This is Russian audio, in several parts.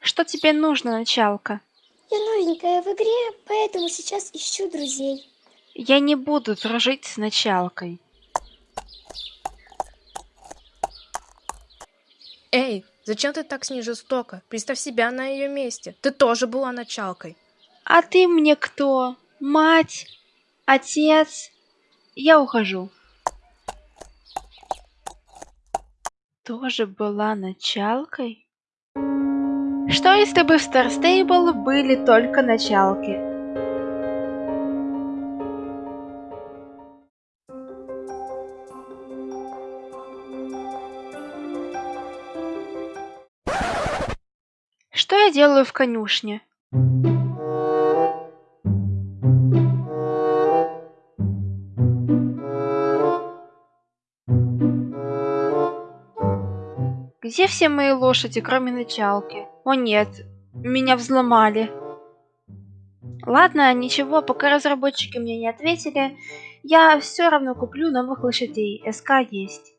Что тебе нужно, началка? Я новенькая в игре, поэтому сейчас ищу друзей. Я не буду дружить с началкой. Эй, зачем ты так с ней жестоко? Представь себя на ее месте. Ты тоже была началкой. А ты мне кто? Мать? Отец? Я ухожу. Тоже была началкой? Что если бы в Star Stable были только началки? Что я делаю в конюшне? Где все мои лошади, кроме началки? О нет, меня взломали. Ладно, ничего, пока разработчики мне не ответили, я все равно куплю новых лошадей. СК есть.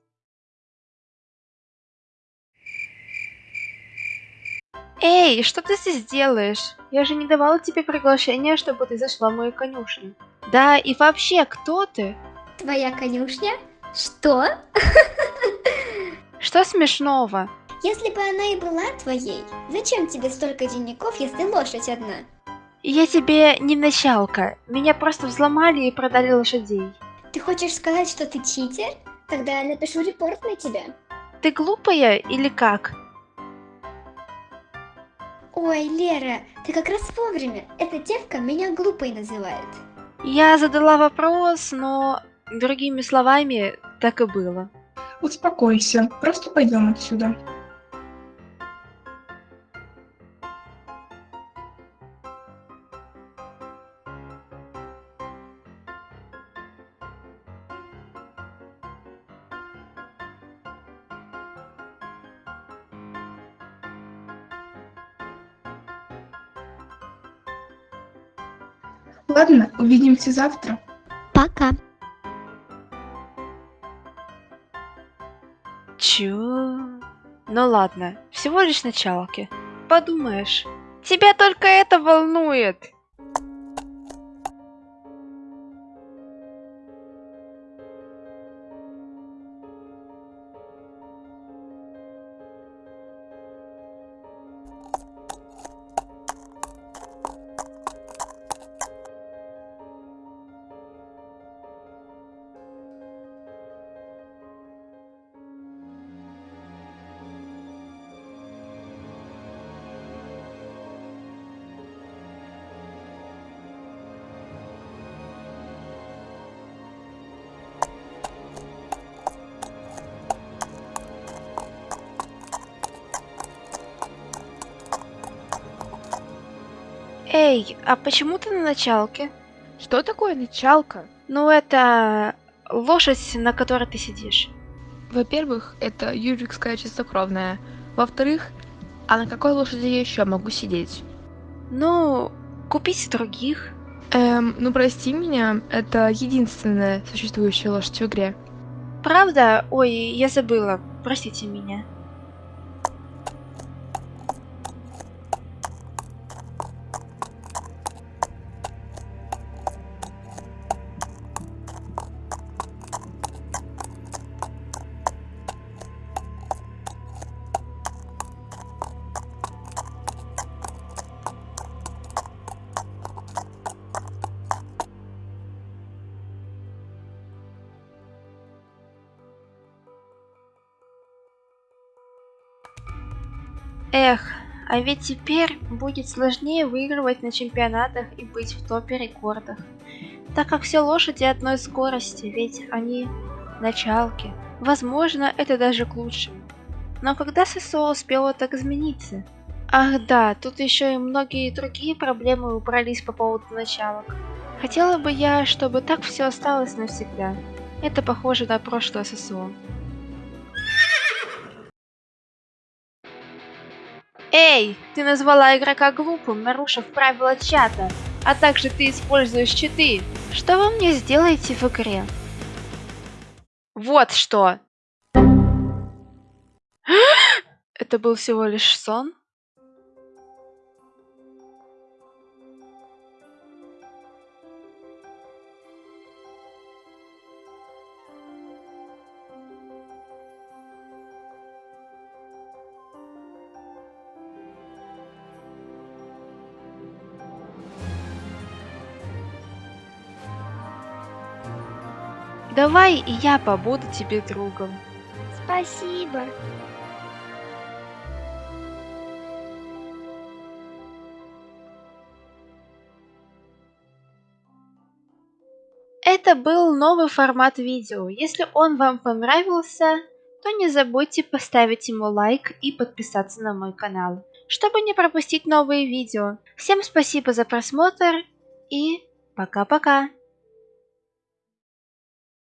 Эй, что ты здесь делаешь? Я же не давала тебе приглашения, чтобы ты зашла в мою конюшню. Да, и вообще, кто ты? Твоя конюшня? Что? Что смешного? Если бы она и была твоей, зачем тебе столько денников, если лошадь одна? Я тебе не началка. Меня просто взломали и продали лошадей. Ты хочешь сказать, что ты читер? Тогда я напишу репорт на тебя. Ты глупая или как? Ой, Лера, ты как раз вовремя. Эта девка меня глупой называет. Я задала вопрос, но другими словами так и было. Успокойся, просто пойдем отсюда. Ладно, увидимся завтра. Пока. Чё? Ну ладно, всего лишь началки. Подумаешь. Тебя только это волнует. Эй, а почему ты на началке? Что такое началка? Ну это лошадь, на которой ты сидишь. Во-первых, это юрикская чистокровная. Во-вторых, а на какой лошади я еще могу сидеть? Ну, купить других. Эм, ну прости меня, это единственная существующая лошадь в игре. Правда? Ой, я забыла. Простите меня. Эх, а ведь теперь будет сложнее выигрывать на чемпионатах и быть в топе рекордах. Так как все лошади одной скорости, ведь они началки. Возможно, это даже к лучшему. Но когда ССО успело так измениться? Ах да, тут еще и многие другие проблемы убрались по поводу началок. Хотела бы я, чтобы так все осталось навсегда. Это похоже на прошлое ССО. Эй, ты назвала игрока глупым, нарушив правила чата, а также ты используешь читы. Что вы мне сделаете в игре? Вот что. Это был всего лишь сон? Давай и я побуду тебе другом. Спасибо. Это был новый формат видео. Если он вам понравился, то не забудьте поставить ему лайк и подписаться на мой канал, чтобы не пропустить новые видео. Всем спасибо за просмотр и пока-пока.